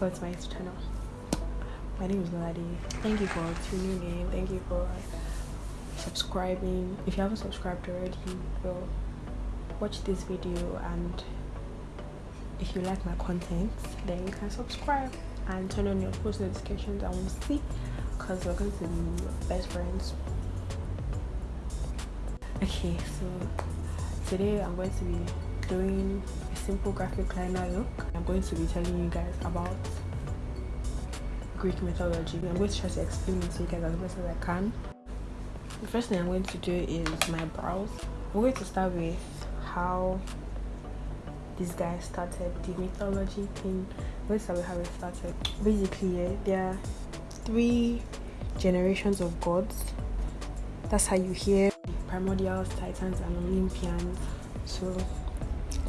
welcome to my YouTube channel. My name is Ladi. Thank you for tuning in. Thank you for subscribing. If you haven't subscribed already, well, watch this video and if you like my content, then you can subscribe and turn on your post notifications and we'll see because we're going to be best friends. Okay, so today I'm going to be doing simple graphic liner look. I'm going to be telling you guys about Greek mythology. I'm going to try to explain it to you guys as best as I can. The first thing I'm going to do is my brows. I'm going to start with how this guy started the mythology thing. I'm start with how it started. Basically, yeah, there are three generations of gods. That's how you hear primordials, titans, and Olympians. So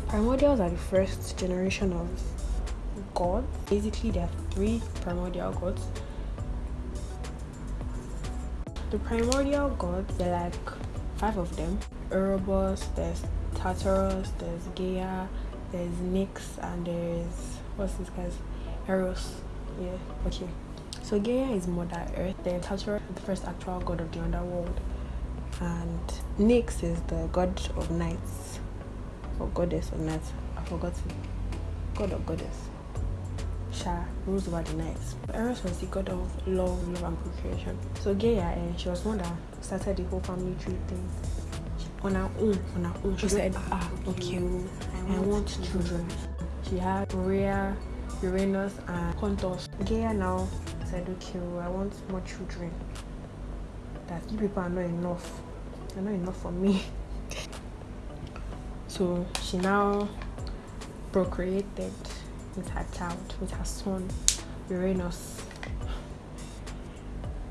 primordials are the first generation of gods. Basically, there are three primordial gods. The primordial gods, they're like five of them. Erebus, there's Tartarus, there's Gaia, there's Nyx, and there's what's this guy's Eros. Yeah, okay. So Gaia is Mother Earth, then Tartarus is the first actual god of the underworld, and Nyx is the god of nights or goddess of nights. I forgot. God or goddess. Sha rules over the nights. Eros was the god of love, love and procreation. So Gaia, and she was one that started the whole family tree thing. On her own, on her own, she said, ah, okay, I want children. She had Rhea, Uranus, and Pontus. Gaia now said, okay, I want more children. That you people are not enough. They're not enough for me. so she now procreated with her child, with her son, Uranus.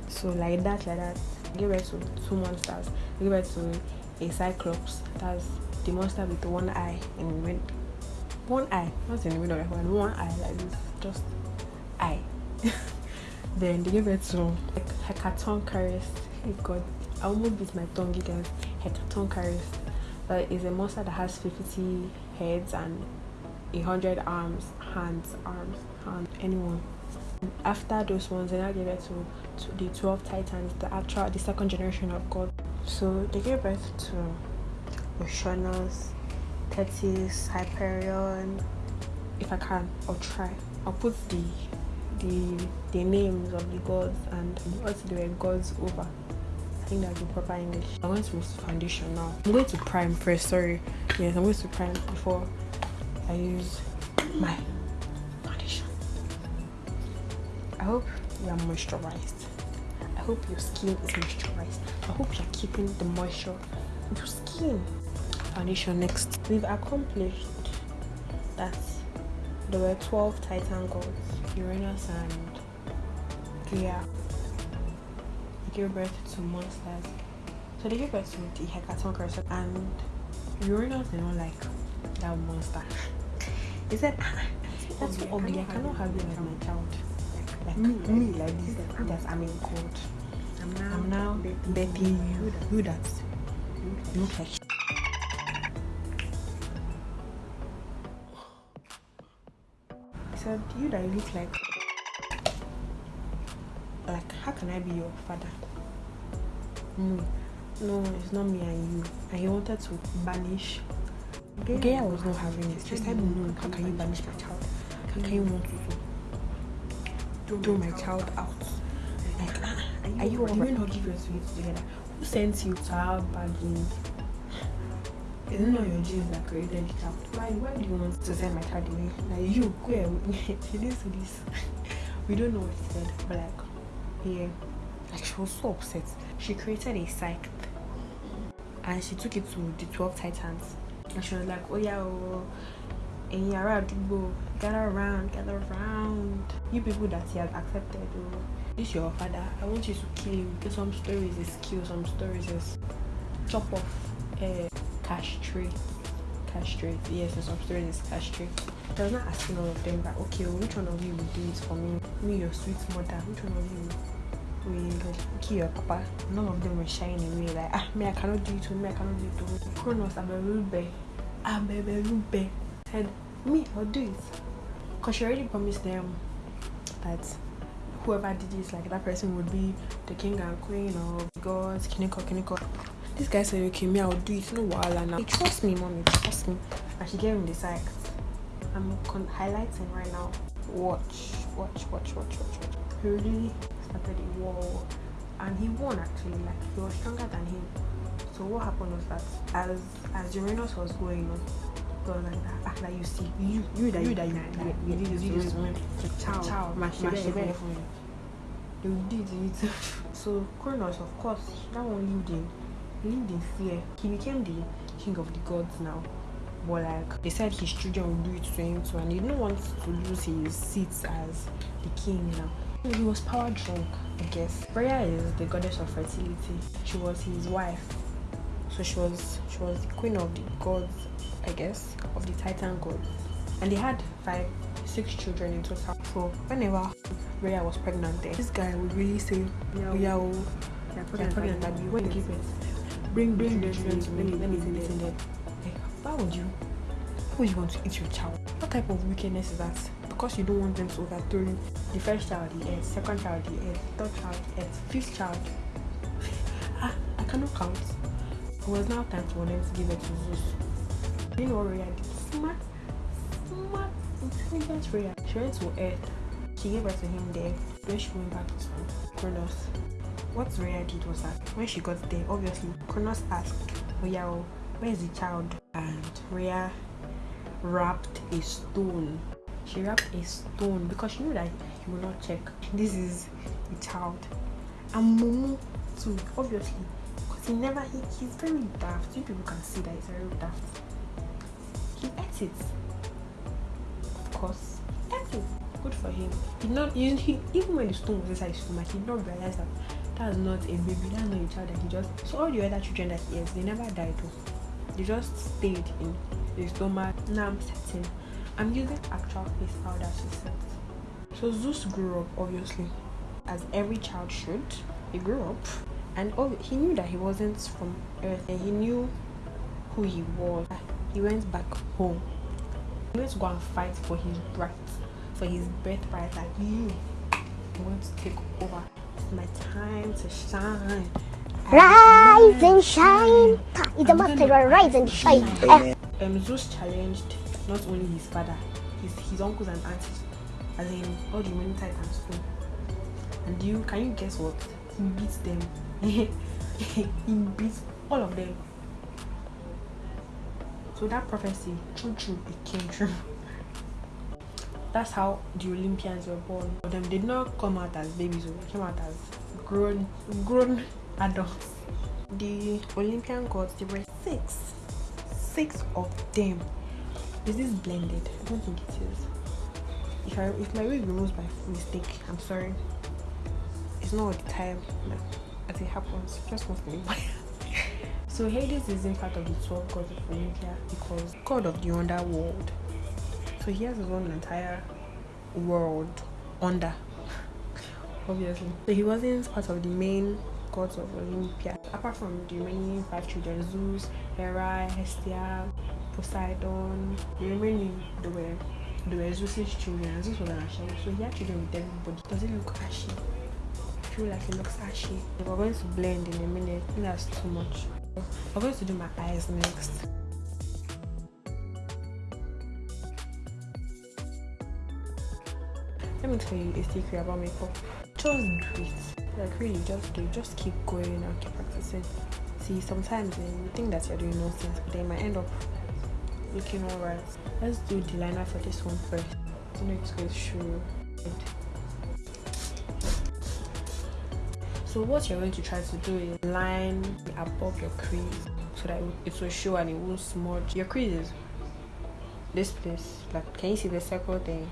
So like that, like that, give birth to two monsters. Give birth to a cyclops. That's the monster with one eye in middle. One eye, not in the middle of one, one eye like this, just eye. then they give birth to like, Hecatonchires. Hey God, I almost beat my tongue, you guys. Hecatonchires. That is a monster that has 50 heads and a hundred arms, hands, arms, hands, anyone. After those ones, they now gave birth to, to the 12 titans, the actual, the second generation of God. So they gave birth to Oceanus, Thetis, Hyperion. If I can, I'll try. I'll put the the the names of the gods and what they were gods over. Think that's the proper English. I'm going to use foundation now. I'm going to prime first. Sorry. Yes, I'm going to prime before I use my foundation. I hope you are moisturized. I hope your skin is moisturized. I hope you're keeping the moisture in your skin. Foundation next. We've accomplished that there were 12 Titan gods, Uranus and Gaia. Gave birth to monsters. So they gave birth to the Hecatonchires and Uranus did not like that monster. He said, ah, that's so ugly. I cannot have you as my child. Like me, me like this. Like, that I'm in court. I'm now, I'm now Betty. You, you that you look like. He said, you that you look like. Like, how can I be your father? No, no, it's not me and you. And he wanted to banish Gaia was not having it. She said, No, how can you banish my child? How can you want to throw my child out? Like, ah, are you all not give your sweets together? Who sent you to have bagging? Is it not your genes that created the child? Why, why do you want to send my child away? Like, you, go away. He didn't see this. We don't know what he said, but like, yeah. Like, she was so upset. She created a scythe and she took it to the 12 titans and she was like, oh yeah, oh, and yeah, gather around, gather around. You people that he has accepted, oh, this your father. I want you to kill him. Because some stories is kill, some stories is chop off, uh, castrate, castrate. Yes, and some stories is castrate. I was not asking all of them, but okay, well, which one of you will do it for me? Me, your sweet mother. Which one of you? Will kill your papa. None of them were shying away like ah me I cannot do it to me I cannot do it to me. Kronos Aberube Aberube said me I'll do it. Cause she already promised them that whoever did this, like that person would be the king and queen of gods, kiniko, kiniko. This guy said, okay, me, I'll do it. No wahala now. Trust me, mommy, trust me. And she gave him the sack. I'm highlighting right now. Watch, watch, watch, watch, watch, watch. He really started a war, and he won actually. Like he was stronger than him. So what happened was that as as Uranus was going on, was like that. Ah, like you see, you you that you that you that you you did this, child, child, my shit, they did it. So Kronos, of course, that one lived in he lived in fear. He became the king of the gods now. But like they said his children would do it to him too and he didn't want to lose his seats as the king now. He was power drunk, I guess. Rhea is the goddess of fertility. She was his wife. So she was she was the queen of the gods, I guess, of the Titan gods. And they had five, six children in total. So whenever Rhea was pregnant there, this guy would really say, yeah, oh, yeah, pregnant, pregnant, pregnant, when you give birth bring bring the children to me. Let me see in there. Like, why would you? Why would you want to eat your child? What type of wickedness is that? Because you don't want them to overthrow you. The first child, the earth. Second child, the earth. Third child, the earth. Fifth child. ah, I cannot count. It was now time for them to give it to Zeus. You know Rhea did? Smart, smart, intelligent Rhea. She went to earth. She gave birth to him there. Then she went back to Kronos what Rhea did was that when she got there, obviously, Kronos asked, Oh, where is the child? And Rhea wrapped a stone. She wrapped a stone because she knew that he would not check. This is the child. And Momo, too, obviously, because he never, he, he's very daft. You people can see that he's very daft. He ate it. Of course, he ate it. Good for him. He not, he, he, even when the stone was inside his stomach, he did not realize that that's not a baby that's not a child that he just so all the other children that he has they never died though they just stayed in his stomach now i'm setting i'm using actual face powder to set. So zeus grew up obviously as every child should. He grew up and oh, he knew that he wasn't from earth and he knew who he was. He went back home. He went to go and fight for his right for his birthright like you he want to take over. My time to shine. Rise and shine. It's about to rise and shine. Um, Zeus challenged not only his father, his his uncles and aunts, as in all the many titans too. And you can you guess what? He beats them. he beats all of them. So that prophecy, true, true, it came true that's how the Olympians were born. But them did not come out as babies, they came out as grown grown adults. The Olympian gods, there were six. Six of them. Is this blended? I don't think it is. If I if my wig removes by mistake, I'm sorry. It's not the time, but as it happens, just mostly. so Hades is in part of the 12 gods of Olympia because god of the underworld so he has his own entire world under obviously so he wasn't part of the main gods of olympia apart from the remaining five children zeus hera hestia poseidon. The remaining they were they were zeus's children zeus was an ashy. So he had children with everybody. Does it look ashy? I feel like it looks ashy. We're going to blend in a minute that's too much. I'm going to do my eyes next. Let me tell you a secret about makeup. Just do it like really just do just keep going and keep practicing. See sometimes you think that you're doing nonsense but then might end up looking alright let's do the liner for this one first. The next goes shoe so what you're going to try to do is line above your crease so that it will show and it won't smudge. Your creases this place. Like can you see the circle thing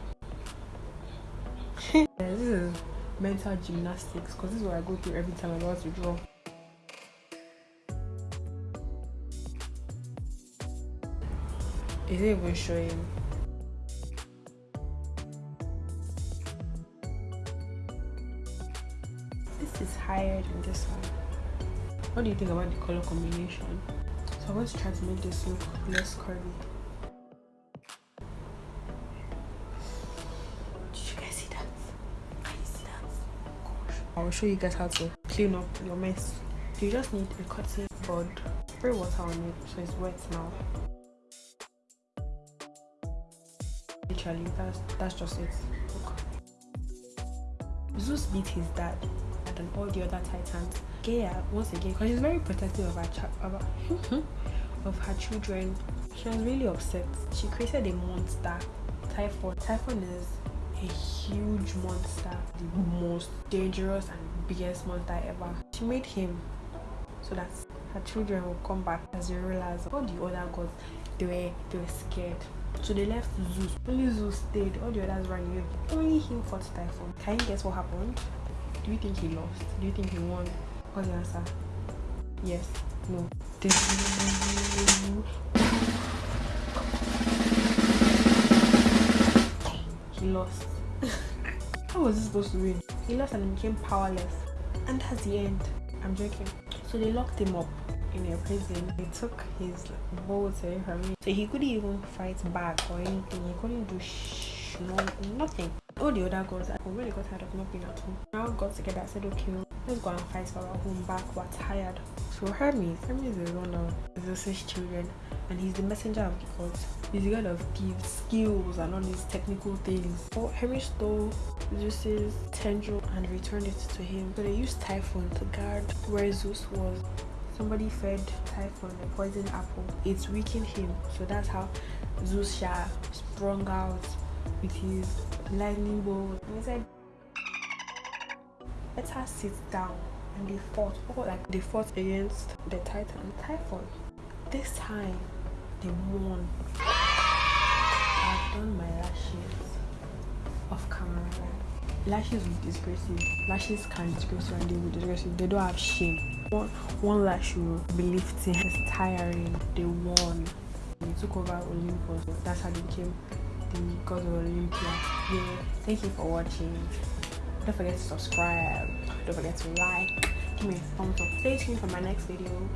mental gymnastics because this is what I go through every time I want to draw. Is it even showing? This is higher than this one. What do you think about the color combination? So I'm going to try to make this look less curvy. I'll show you guys how to clean up your mess. You just need a cotton board, spray water on it so it's wet now. Literally, that's that's just it. Look. Zeus beat his dad and all the other titans. Gaia, once again, because she's very protective of her, of, her of her children, she was really upset. She created a monster, Typhon. Typhon is a huge monster, the most dangerous and biggest monster ever. She made him so that her children will come back as they realize all the other gods they were they were scared. So they left Zeus. Only Zeus stayed. All the others ran away. Only him fought Typhon. Can you guess what happened? Do you think he lost? Do you think he won? What's the answer? Yes. No. He lost. How was he supposed to win? He lost and became powerless. And that's the end. I'm joking. So they locked him up in a prison. They took his boat away from him. So he couldn't even fight back or anything. He couldn't do sh- no, nothing. All the other girls, when they got tired of not being at home, now got together and said, okay, let's go and fight for our home back. We're tired. So Hermes, Hermes is one of Zeus's children and he's the messenger of gods. He's the god of gifts, skills, and all these technical things. So Hermes stole Zeus's tendril and returned it to him. So they used Typhon to guard where Zeus was. Somebody fed Typhon a poison apple. It's weakened him. So that's how Zeus Shah sprung out with his lightning bolt. And he said, let her sit down. And they fought. Oh, like they fought against the Titan Typhon. This time they won. I've done my lashes off camera. Lashes will disgrace you. Lashes can disgrace you and they will disgrace you. They don't have shame. One, one lash will be lifting. It's tiring. They won. They took over Olympus. That's how they became the gods of Olympia. Yeah. Thank you for watching. Don't forget to subscribe. Don't forget to like. Give me a thumbs up. Stay tuned for my next video.